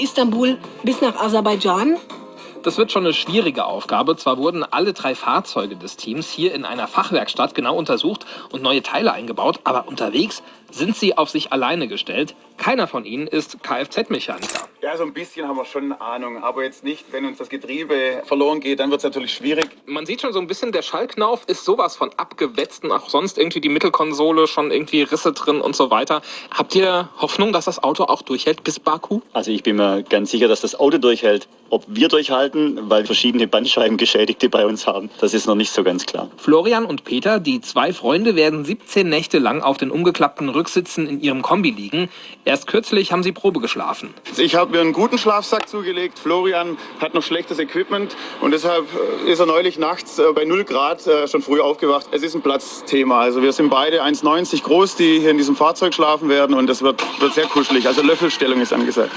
Istanbul bis nach Aserbaidschan? Das wird schon eine schwierige Aufgabe. Zwar wurden alle drei Fahrzeuge des Teams hier in einer Fachwerkstatt genau untersucht und neue Teile eingebaut, aber unterwegs sind sie auf sich alleine gestellt. Keiner von ihnen ist Kfz-Mechaniker. Ja, so ein bisschen haben wir schon eine Ahnung, aber jetzt nicht, wenn uns das Getriebe verloren geht, dann wird es natürlich schwierig. Man sieht schon so ein bisschen, der Schallknauf ist sowas von abgewetzt und auch sonst irgendwie die Mittelkonsole schon irgendwie Risse drin und so weiter. Habt ihr Hoffnung, dass das Auto auch durchhält bis Baku? Also ich bin mir ganz sicher, dass das Auto durchhält. Ob wir durchhalten, weil verschiedene Bandscheibengeschädigte bei uns haben, das ist noch nicht so ganz klar. Florian und Peter, die zwei Freunde, werden 17 Nächte lang auf den umgeklappten Rücksitzen in ihrem Kombi liegen. Erst kürzlich haben sie Probe geschlafen. Ich habe mir einen guten Schlafsack zugelegt. Florian hat noch schlechtes Equipment und deshalb äh, ist er neulich nachts äh, bei 0 Grad äh, schon früh aufgewacht. Es ist ein Platzthema. Also wir sind beide 1,90 groß, die hier in diesem Fahrzeug schlafen werden und es wird, wird sehr kuschelig. Also Löffelstellung ist angesagt.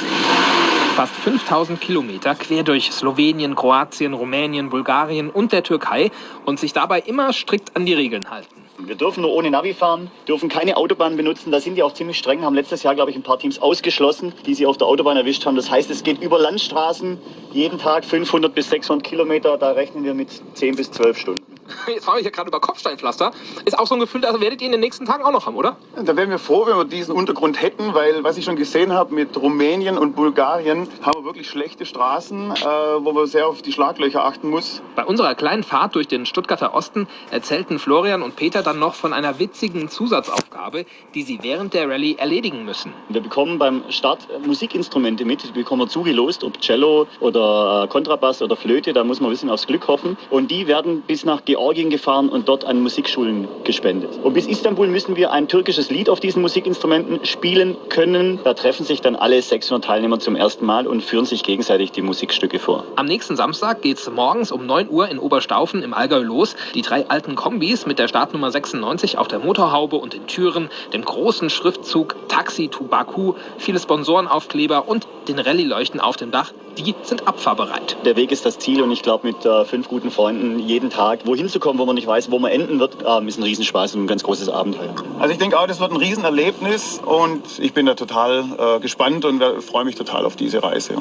Fast 5000 Kilometer quer durch Slowenien, Kroatien, Rumänien, Bulgarien und der Türkei und sich dabei immer strikt an die Regeln halten. Wir dürfen nur ohne Navi fahren, dürfen keine Autobahn benutzen. Da sind die auch ziemlich streng, haben letztes Jahr, glaube ich, ein paar Teams ausgeschlossen, die sie auf der Autobahn erwischt haben. Das heißt, es geht über Landstraßen, jeden Tag 500 bis 600 Kilometer. Da rechnen wir mit 10 bis 12 Stunden. Jetzt fahre ich ja gerade über Kopfsteinpflaster. Ist auch so ein Gefühl, das werdet ihr in den nächsten Tagen auch noch haben, oder? Da wären wir froh, wenn wir diesen Untergrund hätten, weil was ich schon gesehen habe mit Rumänien und Bulgarien, haben wir wirklich schlechte Straßen, äh, wo man sehr auf die Schlaglöcher achten muss. Bei unserer kleinen Fahrt durch den Stuttgarter Osten erzählten Florian und Peter dann noch von einer witzigen Zusatzaufgabe, die sie während der Rallye erledigen müssen. Wir bekommen beim Start Musikinstrumente mit, die bekommen wir zugelost, ob Cello oder äh, Kontrabass oder Flöte, da muss man ein bisschen aufs Glück hoffen. Und die werden bis nach Georgien gefahren und dort an Musikschulen gespendet. Und bis Istanbul müssen wir ein türkisches Lied auf diesen Musikinstrumenten spielen können. Da treffen sich dann alle 600 Teilnehmer zum ersten Mal und führen sich gegenseitig die Musikstücke vor. Am nächsten Samstag geht es morgens um 9 Uhr in Oberstaufen im Allgäu los. Die drei alten Kombis mit der Startnummer 96 auf der Motorhaube und den Türen, dem großen Schriftzug Taxi to Baku, viele Sponsorenaufkleber und den Rallye-Leuchten auf dem Dach, die sind abfahrbereit. Der Weg ist das Ziel und ich glaube, mit äh, fünf guten Freunden jeden Tag wohin zu kommen, wo man nicht weiß, wo man enden wird, ähm, ist ein Riesenspaß und ein ganz großes Abenteuer. Also ich denke auch, das wird ein Riesenerlebnis und ich bin da total äh, gespannt und freue mich total auf diese Reise.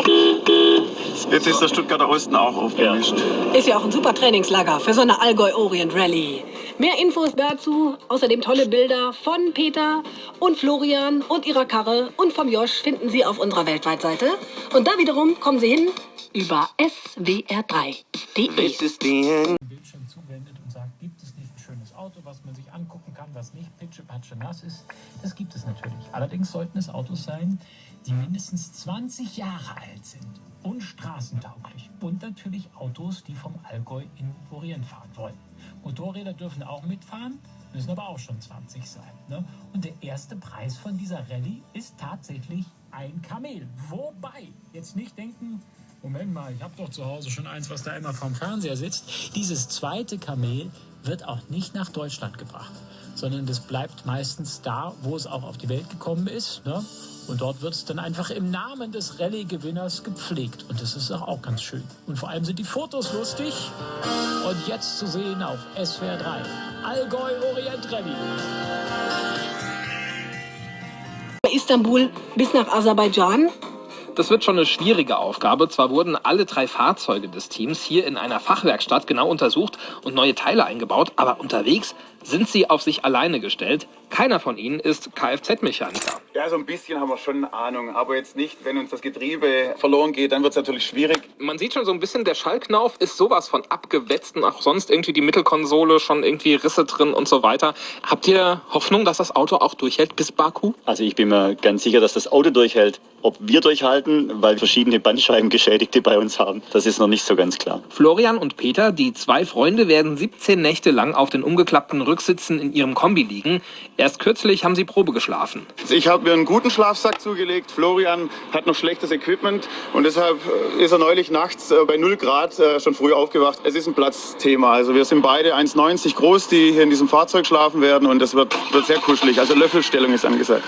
Jetzt ist der Stuttgarter Osten auch aufgemischt. Ist ja auch ein super Trainingslager für so eine Allgäu Orient Rally. Mehr Infos dazu, außerdem tolle Bilder von Peter und Florian und ihrer Karre und vom Josch finden Sie auf unserer Weltweitseite. Und da wiederum kommen Sie hin über swr3.de. Bildschirm zuwendet und sagt, gibt es nicht ein schönes Auto, was man sich angucken kann, was nicht pitschepatsche nass ist? Das gibt es natürlich. Allerdings sollten es Autos sein, die mindestens 20 Jahre alt sind und straßentauglich. Und natürlich Autos, die vom Allgäu in Orient fahren wollen. Motorräder dürfen auch mitfahren, müssen aber auch schon 20 sein. Ne? Und der erste Preis von dieser Rallye ist tatsächlich ein Kamel. Wobei, jetzt nicht denken, Moment mal, ich habe doch zu Hause schon eins, was da immer vorm Fernseher sitzt. Dieses zweite Kamel wird auch nicht nach Deutschland gebracht, sondern das bleibt meistens da, wo es auch auf die Welt gekommen ist. Ne? Und dort wird es dann einfach im Namen des Rallye-Gewinners gepflegt. Und das ist auch ganz schön. Und vor allem sind die Fotos lustig. Und jetzt zu sehen auf SWR 3. Allgäu Orient Rallye. Istanbul bis nach Aserbaidschan? Das wird schon eine schwierige Aufgabe. Zwar wurden alle drei Fahrzeuge des Teams hier in einer Fachwerkstatt genau untersucht und neue Teile eingebaut, aber unterwegs sind sie auf sich alleine gestellt. Keiner von ihnen ist Kfz-Mechaniker. Ja, so ein bisschen haben wir schon eine Ahnung, aber jetzt nicht, wenn uns das Getriebe verloren geht, dann wird es natürlich schwierig. Man sieht schon so ein bisschen, der Schallknauf ist sowas von abgewetzt und auch sonst irgendwie die Mittelkonsole schon irgendwie Risse drin und so weiter. Habt ihr Hoffnung, dass das Auto auch durchhält bis Baku? Also ich bin mir ganz sicher, dass das Auto durchhält. Ob wir durchhalten, weil verschiedene Bandscheibengeschädigte bei uns haben, das ist noch nicht so ganz klar. Florian und Peter, die zwei Freunde, werden 17 Nächte lang auf den umgeklappten Rücksitzen in ihrem Kombi liegen. Erst kürzlich haben sie Probe geschlafen. Ich habe mir einen guten Schlafsack zugelegt. Florian hat noch schlechtes Equipment und deshalb äh, ist er neulich nachts äh, bei 0 Grad äh, schon früh aufgewacht. Es ist ein Platzthema. Also wir sind beide 1,90 groß, die hier in diesem Fahrzeug schlafen werden und es wird, wird sehr kuschelig. Also Löffelstellung ist angesagt.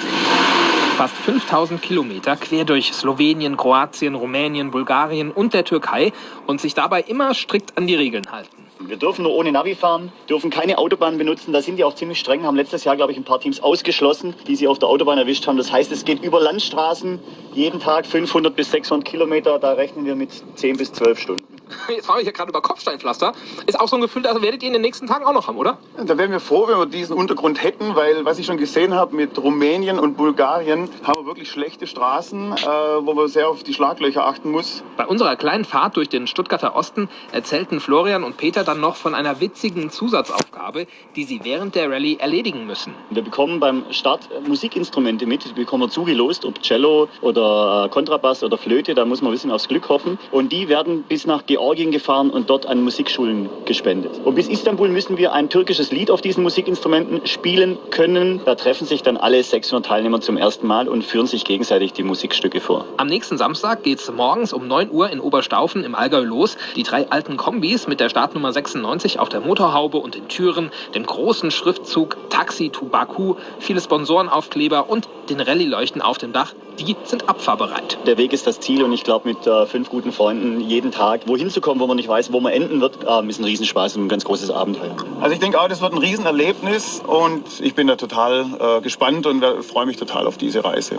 Fast 5000 Kilometer quer durch Slowenien, Kroatien, Rumänien, Bulgarien und der Türkei und sich dabei immer strikt an die Regeln halten. Wir dürfen nur ohne Navi fahren, dürfen keine Autobahn benutzen. Da sind die auch ziemlich streng, haben letztes Jahr, glaube ich, ein paar Teams ausgeschlossen, die sie auf der Autobahn erwischt haben. Das heißt, es geht über Landstraßen, jeden Tag 500 bis 600 Kilometer. Da rechnen wir mit 10 bis 12 Stunden. Jetzt fahre ich ja gerade über Kopfsteinpflaster. Ist auch so ein Gefühl, das werdet ihr in den nächsten Tagen auch noch haben, oder? Da wären wir froh, wenn wir diesen Untergrund hätten, weil was ich schon gesehen habe mit Rumänien und Bulgarien, haben wir wirklich schlechte Straßen, äh, wo man sehr auf die Schlaglöcher achten muss. Bei unserer kleinen Fahrt durch den Stuttgarter Osten erzählten Florian und Peter dann noch von einer witzigen Zusatzaufgabe, die sie während der Rallye erledigen müssen. Wir bekommen beim Start äh, Musikinstrumente mit, die bekommen wir zugelost, ob Cello oder äh, Kontrabass oder Flöte, da muss man ein bisschen aufs Glück hoffen. Und die werden bis nach Georgien gefahren und dort an Musikschulen gespendet. Und bis Istanbul müssen wir ein türkisches Lied auf diesen Musikinstrumenten spielen können. Da treffen sich dann alle 600 Teilnehmer zum ersten Mal und führen sich gegenseitig die Musikstücke vor. Am nächsten Samstag geht's morgens um 9 Uhr in Oberstaufen im Allgäu los. Die drei alten Kombis mit der Startnummer 96 auf der Motorhaube und den Türen, dem großen Schriftzug Taxi to Baku, viele Sponsorenaufkleber und den Rallye-Leuchten auf dem Dach, die sind abfahrbereit. Der Weg ist das Ziel und ich glaube, mit äh, fünf guten Freunden jeden Tag wohin zu kommen, wo man nicht weiß, wo man enden wird, äh, ist ein Riesenspaß und ein ganz großes Abenteuer. Also ich denke auch, das wird ein Riesenerlebnis und ich bin da total äh, gespannt und freue mich total auf diese Reise.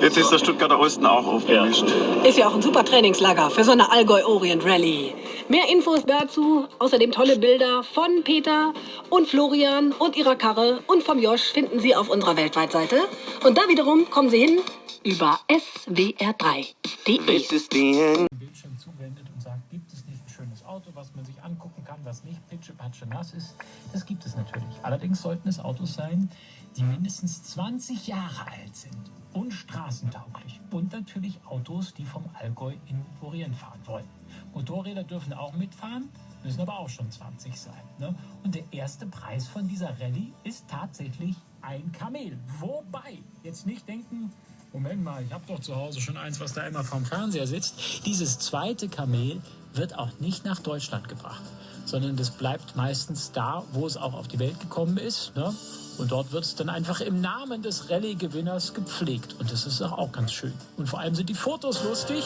Jetzt ist der Stuttgarter Osten auch aufgemischt. Ist ja auch ein super Trainingslager für so eine Allgäu Orient Rallye. Mehr Infos dazu, außerdem tolle Bilder von Peter und Florian und ihrer Karre und vom Josch finden Sie auf unserer Weltweitseite. Und da wiederum kommen Sie hin über swr3.de. Bildschirm zuwendet und sagt, gibt es nicht ein schönes Auto, was man sich angucken kann, was nicht pitschepatsche nass ist? Das gibt es natürlich. Allerdings sollten es Autos sein, die mindestens 20 Jahre alt sind und straßentauglich. Und natürlich Autos, die vom Allgäu in Orient fahren wollen. Motorräder dürfen auch mitfahren, müssen aber auch schon 20 sein. Ne? Und der erste Preis von dieser Rallye ist tatsächlich ein Kamel. Wobei, jetzt nicht denken, Moment mal, ich habe doch zu Hause schon eins, was da immer vorm Fernseher sitzt. Dieses zweite Kamel wird auch nicht nach Deutschland gebracht, sondern das bleibt meistens da, wo es auch auf die Welt gekommen ist. Ne? Und dort wird es dann einfach im Namen des Rallye-Gewinners gepflegt. Und das ist auch ganz schön. Und vor allem sind die Fotos lustig.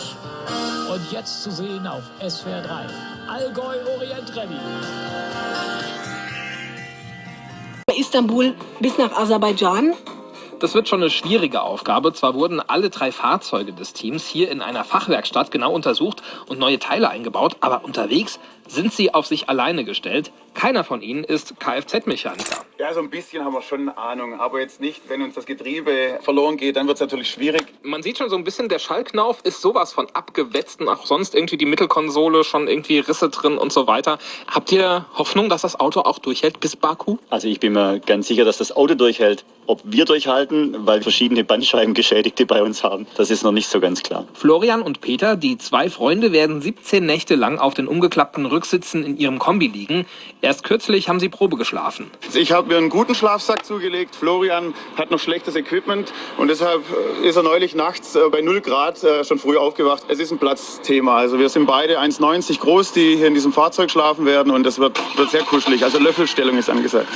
Und jetzt zu sehen auf SWR 3. Allgäu Orient Rallye. Istanbul bis nach Aserbaidschan. Das wird schon eine schwierige Aufgabe. Zwar wurden alle drei Fahrzeuge des Teams hier in einer Fachwerkstatt genau untersucht und neue Teile eingebaut, aber unterwegs sind sie auf sich alleine gestellt. Keiner von ihnen ist Kfz-Mechaniker. Ja, so ein bisschen haben wir schon eine Ahnung, aber jetzt nicht, wenn uns das Getriebe verloren geht, dann wird es natürlich schwierig. Man sieht schon so ein bisschen, der Schallknauf ist sowas von abgewetzt und auch sonst irgendwie die Mittelkonsole schon irgendwie Risse drin und so weiter. Habt ihr Hoffnung, dass das Auto auch durchhält bis Baku? Also ich bin mir ganz sicher, dass das Auto durchhält. Ob wir durchhalten, weil verschiedene Bandscheibengeschädigte bei uns haben, das ist noch nicht so ganz klar. Florian und Peter, die zwei Freunde, werden 17 Nächte lang auf den umgeklappten Rücksitzen in ihrem Kombi liegen. Erst kürzlich haben sie Probe geschlafen. Ich habe mir einen guten Schlafsack zugelegt. Florian hat noch schlechtes Equipment und deshalb äh, ist er neulich nachts äh, bei 0 Grad äh, schon früh aufgewacht. Es ist ein Platzthema. Also wir sind beide 1,90 groß, die hier in diesem Fahrzeug schlafen werden und es wird, wird sehr kuschelig. Also Löffelstellung ist angesagt.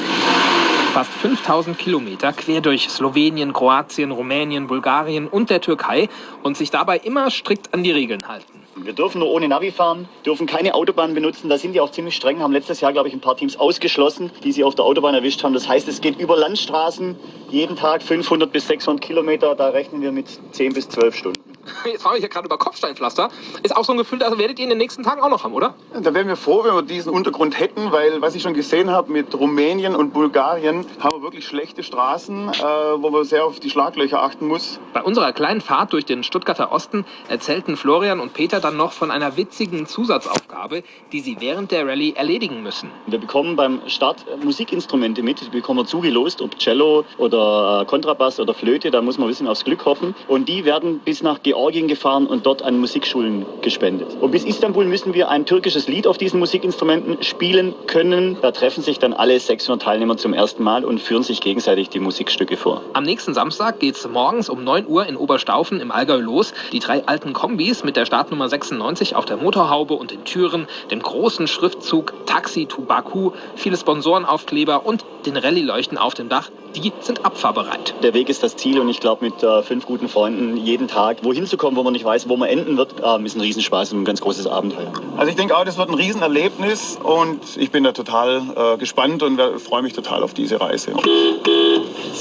Fast 5000 Kilometer quer durch Slowenien, Kroatien, Rumänien, Bulgarien und der Türkei und sich dabei immer strikt an die Regeln halten. Wir dürfen nur ohne Navi fahren, dürfen keine Autobahn benutzen. Da sind die auch ziemlich streng, haben letztes Jahr, glaube ich, ein paar Teams ausgeschlossen, die sie auf der Autobahn erwischt haben. Das heißt, es geht über Landstraßen, jeden Tag 500 bis 600 Kilometer. Da rechnen wir mit 10 bis 12 Stunden. Jetzt fahre ich ja gerade über Kopfsteinpflaster. Ist auch so ein Gefühl, das werdet ihr in den nächsten Tagen auch noch haben, oder? Da wären wir froh, wenn wir diesen Untergrund hätten, weil was ich schon gesehen habe mit Rumänien und Bulgarien, haben wir wirklich schlechte Straßen, äh, wo man sehr auf die Schlaglöcher achten muss. Bei unserer kleinen Fahrt durch den Stuttgarter Osten erzählten Florian und Peter dann noch von einer witzigen Zusatzaufgabe, die sie während der Rallye erledigen müssen. Wir bekommen beim Start Musikinstrumente mit, die bekommen wir zugelost, ob Cello oder Kontrabass oder Flöte, da muss man ein bisschen aufs Glück hoffen. Und die werden bis nach Georgien gefahren und dort an Musikschulen gespendet. Und bis Istanbul müssen wir ein türkisches Lied auf diesen Musikinstrumenten spielen können. Da treffen sich dann alle 600 Teilnehmer zum ersten Mal und führen sich gegenseitig die Musikstücke vor. Am nächsten Samstag geht's morgens um 9 Uhr in Oberstaufen im Allgäu los. Die drei alten Kombis mit der Startnummer 96 auf der Motorhaube und den Türen, dem großen Schriftzug Taxi to Baku, viele Sponsorenaufkleber und den Rallye-Leuchten auf dem Dach, die sind abfahrbereit. Der Weg ist das Ziel und ich glaube, mit äh, fünf guten Freunden jeden Tag wohin zu kommen, wo man nicht weiß, wo man enden wird, äh, ist ein Riesenspaß und ein ganz großes Abenteuer. Also ich denke auch, das wird ein Riesenerlebnis und ich bin da total äh, gespannt und freue mich total auf diese Reise.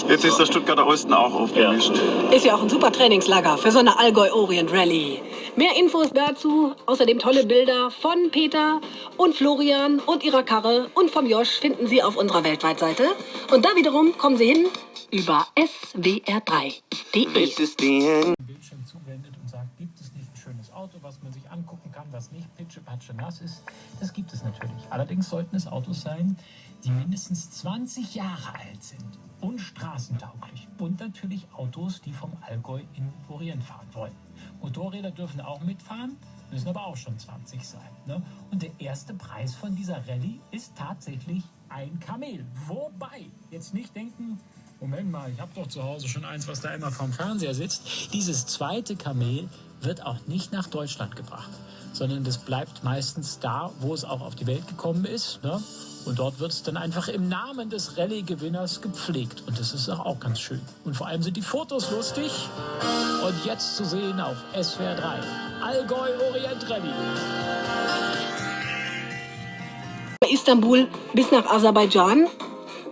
Jetzt ist der Stuttgarter Osten auch aufgemischt. Ist ja auch ein super Trainingslager für so eine Allgäu Orient Rallye. Mehr Infos dazu, außerdem tolle Bilder von Peter und Florian und ihrer Karre und vom Josch finden Sie auf unserer Weltweitseite. Und da wiederum kommen Sie hin über swr3.de. Bildschirm zuwendet und sagt, gibt es nicht ein schönes Auto, was man sich angucken kann, was nicht pitschepatsche nass ist? Das gibt es natürlich. Allerdings sollten es Autos sein, die mindestens 20 Jahre alt sind und straßentauglich. Und natürlich Autos, die vom Allgäu in Orient fahren wollen. Motorräder dürfen auch mitfahren, müssen aber auch schon 20 sein. Ne? Und der erste Preis von dieser Rallye ist tatsächlich ein Kamel. Wobei, jetzt nicht denken, Moment mal, ich habe doch zu Hause schon eins, was da immer vorm Fernseher sitzt. Dieses zweite Kamel wird auch nicht nach Deutschland gebracht, sondern das bleibt meistens da, wo es auch auf die Welt gekommen ist. Ne? Und dort wird es dann einfach im Namen des Rallye-Gewinners gepflegt. Und das ist auch ganz schön. Und vor allem sind die Fotos lustig. Und jetzt zu sehen auf SWR 3. Allgäu Orient Rallye. Istanbul bis nach Aserbaidschan.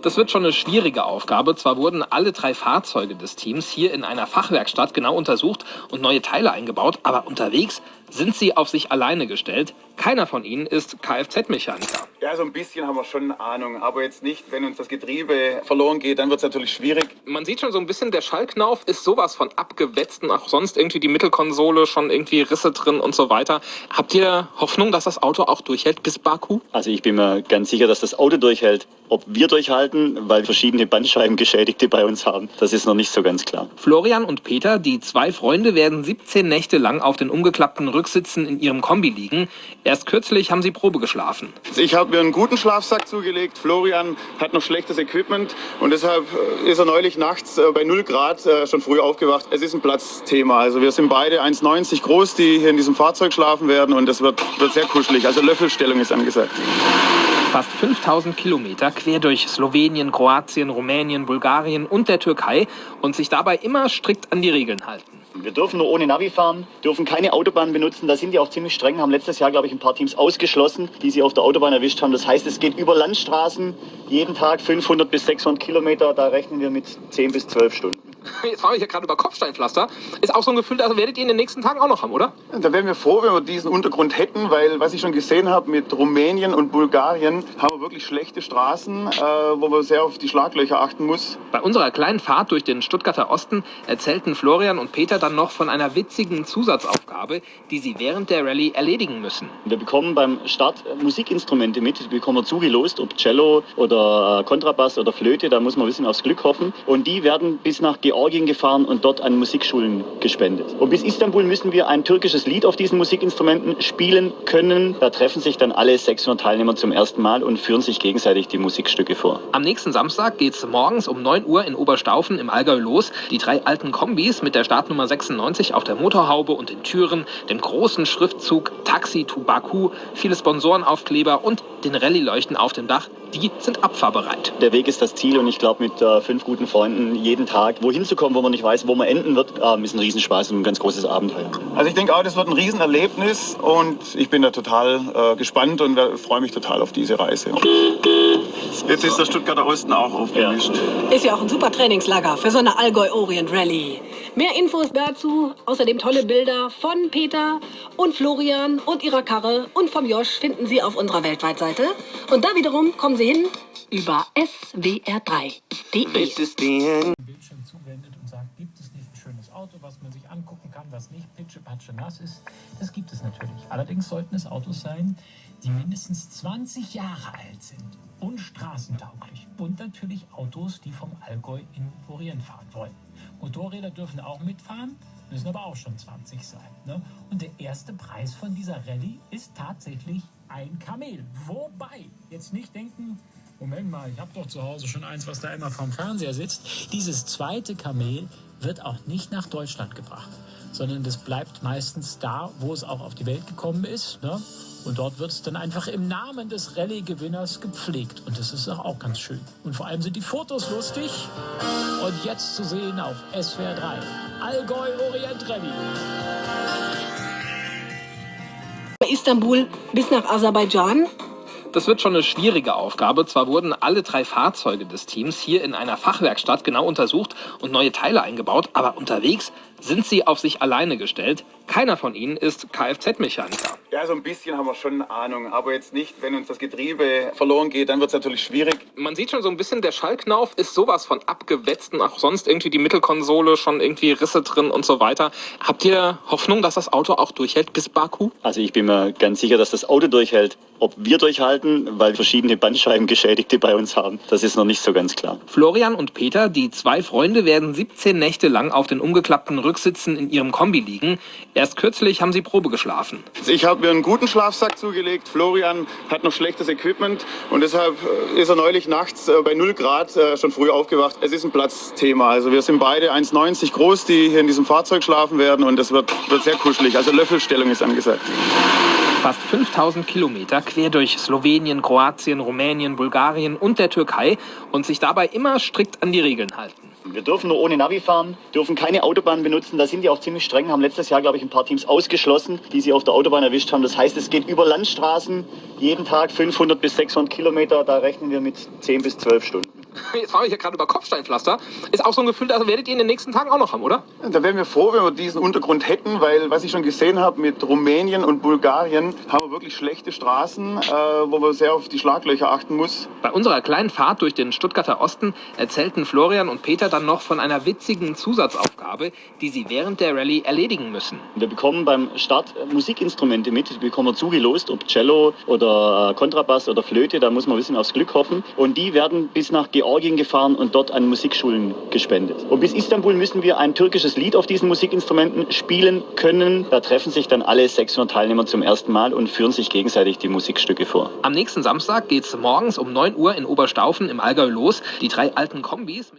Das wird schon eine schwierige Aufgabe. Zwar wurden alle drei Fahrzeuge des Teams hier in einer Fachwerkstatt genau untersucht und neue Teile eingebaut, aber unterwegs sind sie auf sich alleine gestellt. Keiner von ihnen ist Kfz-Mechaniker. Ja, so ein bisschen haben wir schon eine Ahnung, aber jetzt nicht, wenn uns das Getriebe verloren geht, dann wird es natürlich schwierig. Man sieht schon so ein bisschen, der Schallknauf ist sowas von abgewetzt und auch sonst irgendwie die Mittelkonsole schon irgendwie Risse drin und so weiter. Habt ihr Hoffnung, dass das Auto auch durchhält bis Baku? Also ich bin mir ganz sicher, dass das Auto durchhält. Ob wir durchhalten, weil wir verschiedene Bandscheibengeschädigte bei uns haben, das ist noch nicht so ganz klar. Florian und Peter, die zwei Freunde, werden 17 Nächte lang auf den umgeklappten Rücksitzen in ihrem Kombi liegen. Erst kürzlich haben sie Probe geschlafen. Ich habe mir einen guten Schlafsack zugelegt. Florian hat noch schlechtes Equipment und deshalb äh, ist er neulich nachts äh, bei 0 Grad äh, schon früh aufgewacht. Es ist ein Platzthema. Also wir sind beide 1,90 groß, die hier in diesem Fahrzeug schlafen werden und es wird, wird sehr kuschelig. Also Löffelstellung ist angesagt. Fast 5000 Kilometer quer durch Slowenien, Kroatien, Rumänien, Bulgarien und der Türkei und sich dabei immer strikt an die Regeln halten. Wir dürfen nur ohne Navi fahren, dürfen keine Autobahn benutzen. Da sind die auch ziemlich streng, haben letztes Jahr, glaube ich, ein paar Teams ausgeschlossen, die sie auf der Autobahn erwischt haben. Das heißt, es geht über Landstraßen, jeden Tag 500 bis 600 Kilometer. Da rechnen wir mit 10 bis 12 Stunden. Jetzt fahre ich ja gerade über Kopfsteinpflaster. Ist auch so ein Gefühl, das werdet ihr in den nächsten Tagen auch noch haben, oder? Da wären wir froh, wenn wir diesen Untergrund hätten, weil was ich schon gesehen habe mit Rumänien und Bulgarien, haben wir wirklich schlechte Straßen, äh, wo man sehr auf die Schlaglöcher achten muss. Bei unserer kleinen Fahrt durch den Stuttgarter Osten erzählten Florian und Peter dann noch von einer witzigen Zusatzaufgabe, die sie während der Rallye erledigen müssen. Wir bekommen beim Start Musikinstrumente mit, die bekommen wir zugelost, ob Cello oder Kontrabass oder Flöte, da muss man ein bisschen aufs Glück hoffen. Und die werden bis nach Georgien gefahren und dort an Musikschulen gespendet. Und bis Istanbul müssen wir ein türkisches Lied auf diesen Musikinstrumenten spielen können. Da treffen sich dann alle 600 Teilnehmer zum ersten Mal und führen sich gegenseitig die Musikstücke vor. Am nächsten Samstag geht es morgens um 9 Uhr in Oberstaufen im Allgäu los. Die drei alten Kombis mit der Startnummer 96 auf der Motorhaube und den Türen, dem großen Schriftzug Taxi to Baku, viele Sponsorenaufkleber und den Rallye-Leuchten auf dem Dach, die sind abfahrbereit. Der Weg ist das Ziel und ich glaube, mit äh, fünf guten Freunden jeden Tag wohin zu kommen, wo man nicht weiß, wo man enden wird, äh, ist ein Riesenspaß und ein ganz großes Abenteuer. Also ich denke auch, das wird ein Riesenerlebnis und ich bin da total äh, gespannt und freue mich total auf diese Reise. Jetzt ist der Stuttgarter Osten auch aufgemischt. Ist ja auch ein super Trainingslager für so eine Allgäu Orient Rallye. Mehr Infos dazu, außerdem tolle Bilder von Peter und Florian und ihrer Karre und vom Josch finden Sie auf unserer Weltweitseite. Und da wiederum kommen Sie hin über swr3.de. Bildschirm zuwendet und sagt, gibt es nicht ein schönes Auto, was man sich angucken kann, was nicht pitschepatsche nass ist? Das gibt es natürlich. Allerdings sollten es Autos sein, die mindestens 20 Jahre alt sind und straßentauglich. Und natürlich Autos, die vom Allgäu in Orient fahren wollen. Motorräder dürfen auch mitfahren, müssen aber auch schon 20 sein. Ne? Und der erste Preis von dieser Rallye ist tatsächlich ein Kamel. Wobei, jetzt nicht denken, Moment mal, ich habe doch zu Hause schon eins, was da immer vorm Fernseher sitzt. Dieses zweite Kamel wird auch nicht nach Deutschland gebracht, sondern das bleibt meistens da, wo es auch auf die Welt gekommen ist. Ne? Und dort wird es dann einfach im Namen des Rallye-Gewinners gepflegt. Und das ist auch ganz schön. Und vor allem sind die Fotos lustig. Und jetzt zu sehen auf SWR 3. Allgäu Orient Rallye. Istanbul bis nach Aserbaidschan. Das wird schon eine schwierige Aufgabe. Zwar wurden alle drei Fahrzeuge des Teams hier in einer Fachwerkstatt genau untersucht und neue Teile eingebaut, aber unterwegs sind sie auf sich alleine gestellt. Keiner von ihnen ist Kfz-Mechaniker. Ja, so ein bisschen haben wir schon eine Ahnung, aber jetzt nicht, wenn uns das Getriebe verloren geht, dann wird es natürlich schwierig. Man sieht schon so ein bisschen, der Schallknauf ist sowas von abgewetzt und auch sonst irgendwie die Mittelkonsole schon irgendwie Risse drin und so weiter. Habt ihr Hoffnung, dass das Auto auch durchhält bis Baku? Also ich bin mir ganz sicher, dass das Auto durchhält. Ob wir durchhalten, weil verschiedene Bandscheibengeschädigte bei uns haben, das ist noch nicht so ganz klar. Florian und Peter, die zwei Freunde, werden 17 Nächte lang auf den umgeklappten Rücksitzen in ihrem Kombi liegen. Erst kürzlich haben sie Probe geschlafen. Ich habe mir einen guten Schlafsack zugelegt. Florian hat noch schlechtes Equipment und deshalb äh, ist er neulich nachts äh, bei 0 Grad äh, schon früh aufgewacht. Es ist ein Platzthema. Also wir sind beide 1,90 groß, die hier in diesem Fahrzeug schlafen werden und es wird, wird sehr kuschelig. Also Löffelstellung ist angesagt. Fast 5000 Kilometer quer durch Slowenien, Kroatien, Rumänien, Bulgarien und der Türkei und sich dabei immer strikt an die Regeln halten. Wir dürfen nur ohne Navi fahren, dürfen keine Autobahn benutzen. Da sind die auch ziemlich streng, haben letztes Jahr, glaube ich, ein paar Teams ausgeschlossen, die sie auf der Autobahn erwischt haben. Das heißt, es geht über Landstraßen, jeden Tag 500 bis 600 Kilometer. Da rechnen wir mit 10 bis 12 Stunden. Jetzt fahre ich ja gerade über Kopfsteinpflaster. Ist auch so ein Gefühl, das werdet ihr in den nächsten Tagen auch noch haben, oder? Da wären wir froh, wenn wir diesen Untergrund hätten, weil was ich schon gesehen habe mit Rumänien und Bulgarien, haben wir wirklich schlechte Straßen, äh, wo man sehr auf die Schlaglöcher achten muss. Bei unserer kleinen Fahrt durch den Stuttgarter Osten erzählten Florian und Peter dann noch von einer witzigen Zusatzaufgabe, die sie während der Rallye erledigen müssen. Wir bekommen beim Start Musikinstrumente mit, die bekommen wir zugelost, ob Cello oder äh, Kontrabass oder Flöte, da muss man ein bisschen aufs Glück hoffen. Und die werden bis nach Georgien gefahren und dort an Musikschulen gespendet. Und bis Istanbul müssen wir ein türkisches Lied auf diesen Musikinstrumenten spielen können. Da treffen sich dann alle 600 Teilnehmer zum ersten Mal und führen sich gegenseitig die Musikstücke vor. Am nächsten Samstag geht's morgens um 9 Uhr in Oberstaufen im Allgäu los. Die drei alten Kombis